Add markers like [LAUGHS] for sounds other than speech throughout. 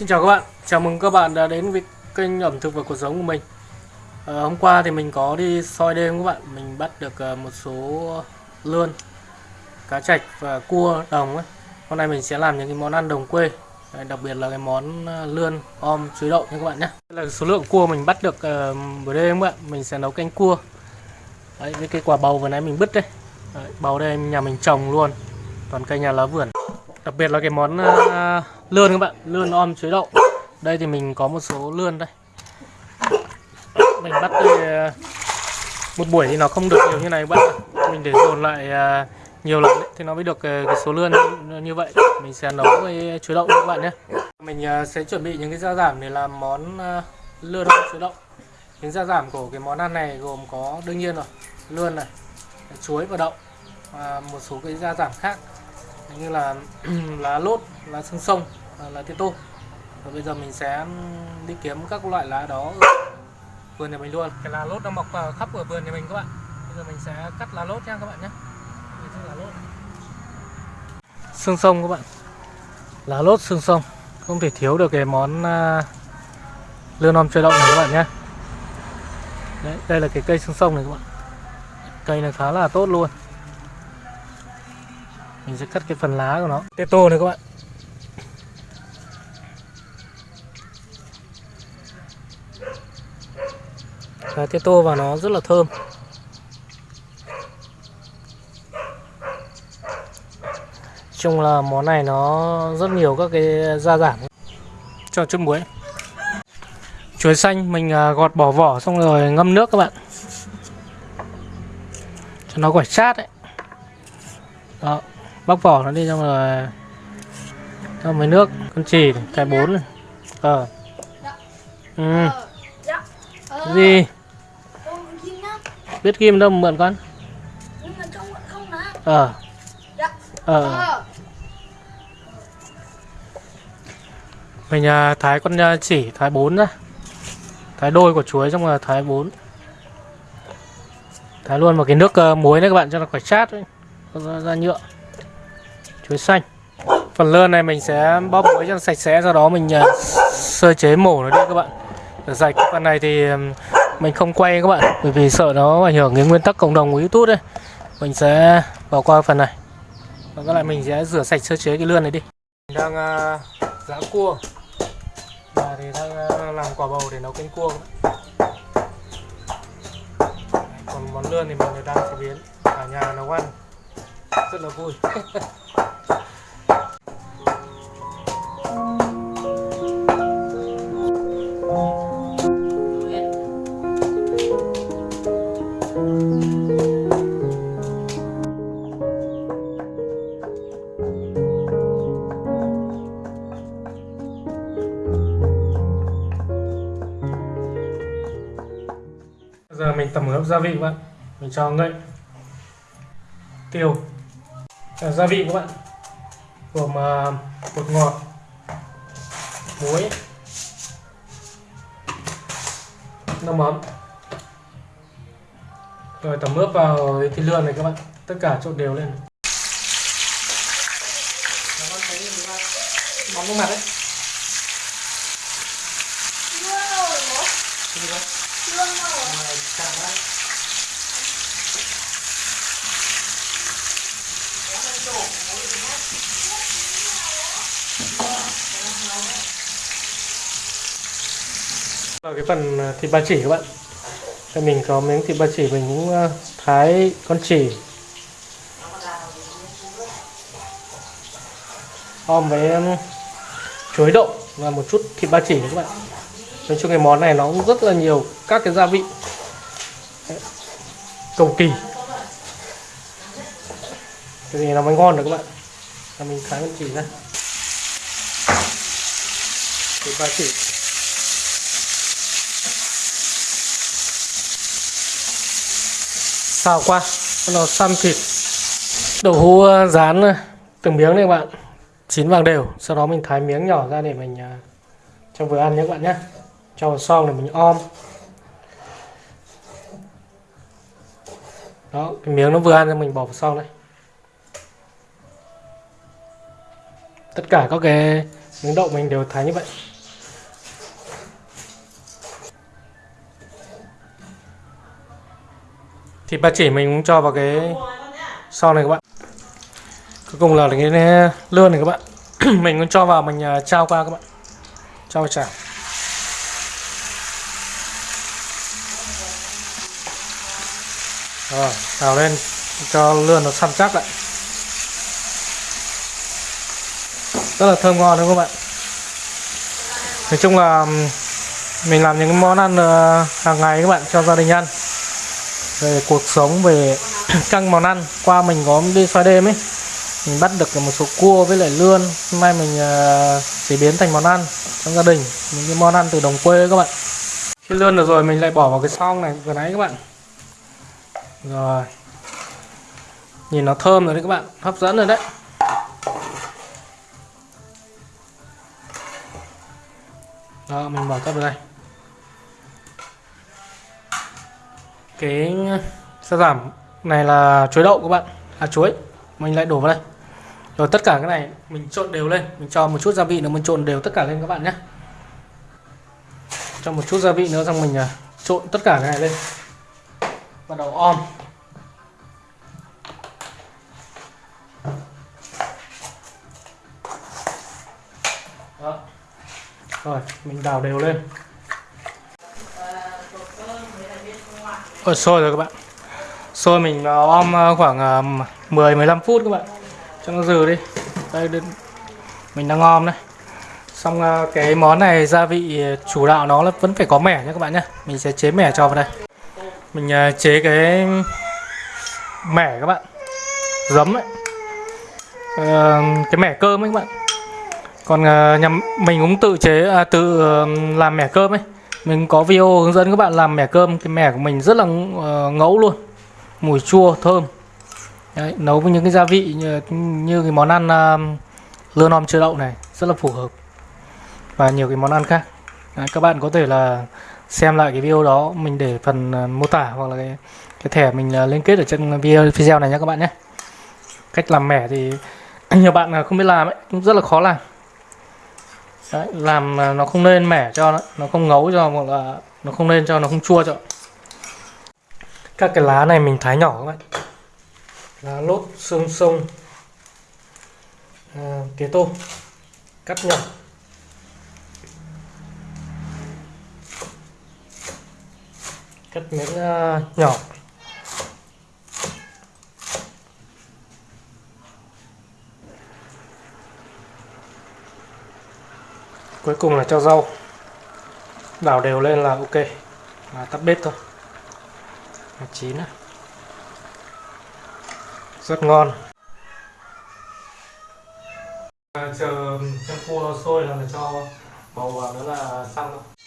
Xin chào các bạn, chào mừng các bạn đã đến với kênh ẩm thực và cuộc sống của mình. À, Hôm qua thì mình có đi soi đêm các bạn Mình bắt được ờ, một số lươn, cá trạch và cua đồng ấy. Hôm nay mình sẽ làm những cái món ăn đồng quê Đấy, Đặc biệt là cái món ờ, lươn, om, chuối đậu nha các bạn nhé. Đây là số lượng cua mình bắt được uh, đêm các bạn Mình sẽ nấu canh cua. Đấy, với cái quả bầu vừa nãy mình bứt đây Đấy, Bầu đây nhà mình trồng luôn Toàn cây nhà lá vườn đặc biệt là cái món uh, lươn các bạn lươn om chuối đậu. Đây thì mình có một số lươn đây. Mình bắt đây, uh, à, một buổi thì nó không được nhiều như này các bạn mình để dồn lại uh, nhiều lần ấy, thì nó mới được uh, cái số lươn như, như vậy. Mình sẽ nấu với chuối đậu các bạn nhé. Mình uh, sẽ chuẩn bị những cái gia giảm để làm món uh, lươn om chuối đậu. Những gia giảm của cái món ăn này gồm có đương nhiên rồi lươn này chuối và đậu và một số cái gia giảm khác như là [CLEARS THROAT] lá lốt lá xương sông lá tía tô. Và bây giờ mình sẽ đi kiếm các loại lá đó ở vườn nhà mình luôn. Cái lá lốt nó mọc khắp ở vườn nhà mình các bạn. Bây giờ mình sẽ cắt lá lốt nha các bạn nhé lá lốt. Xương sông các bạn. Lá lốt xương sông. Không thể thiếu được cái món uh, lươn om chơi động này các bạn nhé Đấy, đây là cái cây xương sông này các bạn. Cây này khá là tốt luôn mình sẽ cắt cái phần lá của nó. Tê tô này các bạn. Và tê tô vào nó rất là thơm. Chung là món này nó rất nhiều các cái gia giảm. Cho chút muối. Chuối xanh mình à, gọt bỏ vỏ xong rồi ngâm nước các bạn. Cho nó quả chát đấy đó bóc vỏ nó đi xong rồi cho mấy nước con chỉ cái bốn này. Ờ. Ừ. Gì? Biết kim đâu mượn con. Ờ. Ờ. Mình à, thái con à, chỉ thái bốn ra thái đôi của chuối xong rồi thái bốn. Thái luôn một cái nước uh, muối đấy các bạn cho nó khỏi chát ấy. ra, ra nhựa chuối xanh. Phần lươn này mình sẽ bóp muối cho sạch sẽ sau đó mình uh, sơ chế mổ nó đi các bạn. Rửa sạch. Phần này thì mình không quay các bạn bởi vì sợ nó ảnh hưởng đến nguyên tắc cộng đồng của youtube đấy. mình sẽ bỏ qua phần này. Và các lại mình sẽ rửa sạch sơ chế cái lươn này đi. Mình đang à, uh, giã cua. Và thì đang uh, làm quả bầu để nấu canh cua. Còn món lươn thì mình đang chế biến. Cả nhà nấu ăn. Rất là vui. [LAUGHS] giờ mình tẩm ướp gia vị các bạn. Mình cho ngậy. Tiêu. À, gia vị các bạn. Gồm uh, bột ngọt muối nước mắm. Rồi tẩm ướp vào thịt lươn này các bạn. Tất cả trộn đều lên. Mắm nước mặt đấy. Vào cái phần à, thịt ba chỉ các bạn. Đây mình có miếng thịt ba chỉ, mình cũng à, thái con chỉ. Om với à, chuối đậu và một chút thịt ba chỉ các bạn. Nói chung cái món này nó cũng rất là nhiều các cái gia vị. Cầu kỳ. Cái gì nó mới ngon được các bạn? Là mình thái con chỉ ra Thịt ba chỉ xào qua nó xăm thịt. Đậu hũ ờ, rán ờ, từng miếng này các bạn. Chín vàng đều. Sau đó mình thái miếng nhỏ ra để mình ờ, cho vừa ăn nhé các bạn nhé. Cho vào xong để mình om. Đó, cái miếng nó vừa ăn cho mình bỏ vào xong đây tất cả các cái miếng đậu mình đều thái như vậy. Thì ba chỉ mình cũng cho vào cái sau này các bạn. Cuối cùng là cái lươn này các bạn. [CLEARS THROAT] Mình cũng cho vào, mình à, trao qua các bạn. Trao vào chảo. Rồi, xào lên cho lươn nó săn chắc lại. Rất là thơm ngon, đúng không các bạn nói chung là mình làm những cái món ăn ờ, hàng ngày các bạn, cho gia đình ăn. Về cuộc sống, về [CLEARS THROAT] các món ăn. Qua mình có đi xoay đêm ấy, mình bắt được một số cua với lại lươn. Hôm nay mình ờ, chế biến thành món ăn trong gia đình. Những cái món ăn từ đồng quê các bạn. Khi lươn được rồi mình lại bỏ vào cái xong này, vừa nãy các bạn. Rồi. Nhìn nó thơm rồi đấy các bạn, hấp dẫn rồi đấy. Đó mình bỏ tất vào đây. Cái ờ, sa giảm này là chuối đậu các bạn là chuối. Mình lại đổ vào đây. Rồi tất cả cái này mình trộn đều lên. Mình cho một chút gia vị nữa mình trộn đều tất cả lên các bạn nhé. Cho một chút gia vị nữa xong mình à, trộn tất cả cái này lên. Bắt đầu om. Rồi, mình đào đều lên. Ở sôi rồi các bạn. Sôi mình ờ, om ờ, khoảng ờ, 10-15 phút các bạn. Cho nó dừ đi. Đây Mình đang om đây. Xong cái món này gia vị chủ đạo nó là vẫn phải có mẻ nhé các bạn nhé. Mình sẽ chế mẻ cho vào đây. Mình chế cái mẻ các bạn. Giấm ấy. Cái mẻ cơm ấy các bạn. Còn ờ, nhà mình cũng tự chế à, tự làm mẻ cơm ấy. Mình có video hướng dẫn các bạn làm mẻ cơm. Cái mẻ của mình rất là ờ, ngẫu luôn. Mùi chua thơm. Đấy, nấu với những cái gia vị như, như cái món ăn uh, lươn om chua đậu này rất là phù hợp. Và nhiều cái món ăn khác. Đấy, các bạn có thể là xem lại cái video đó mình để phần uh, mô tả hoặc là cái, cái thẻ mình uh, liên kết ở trên video video này nhé các bạn nhé. Cách làm mẻ thì [CLEARS THROAT] nhiều bạn không biết làm ấy cũng rất là khó làm. Đấy, làm à, nó không nên mẻ cho nó, nó không ngấu cho hoặc là nó không nên cho nó không chua cho. Các cái lá này mình thái nhỏ các bạn. Lá lốt xương sông à, tía tô cắt nhỏ. Cắt miếng uh, nhỏ. Cuối cùng là cho rau. Đảo đều lên là ok. Là tắt bếp thôi. Là chín à. rất ngon. Chờ chân cua sôi là cho bầu vào nữa là xong thôi.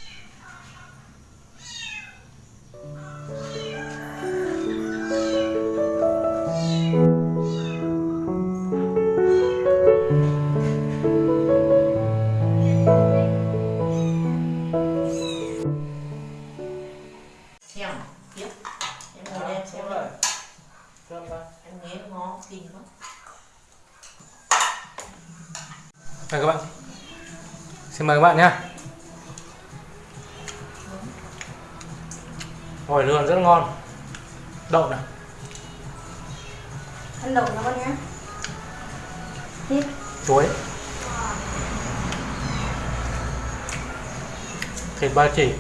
Đây các bạn. Xin mời các bạn nhé Hồi lươn rất ngon. Đậu này. Ăn đậu nó con nhé Tiếp. Chuối. Thịt ba chỉ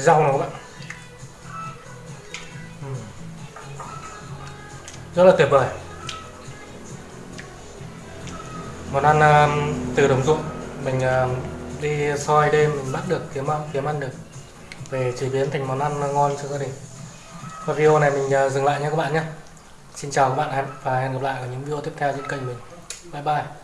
rau nào các bạn? Ừ. Rất là tuyệt vời. Món ăn um, từ đồng ruộng. Mình um, đi soi đêm mình bắt được kiếm ăn kiếm ăn được. Về chế biến thành món ăn ngon cho gia đình. Và video này mình uh, dừng lại nha các bạn nhé. Xin chào các bạn và hẹn gặp lại ở những video tiếp theo trên kênh mình. Bye bye.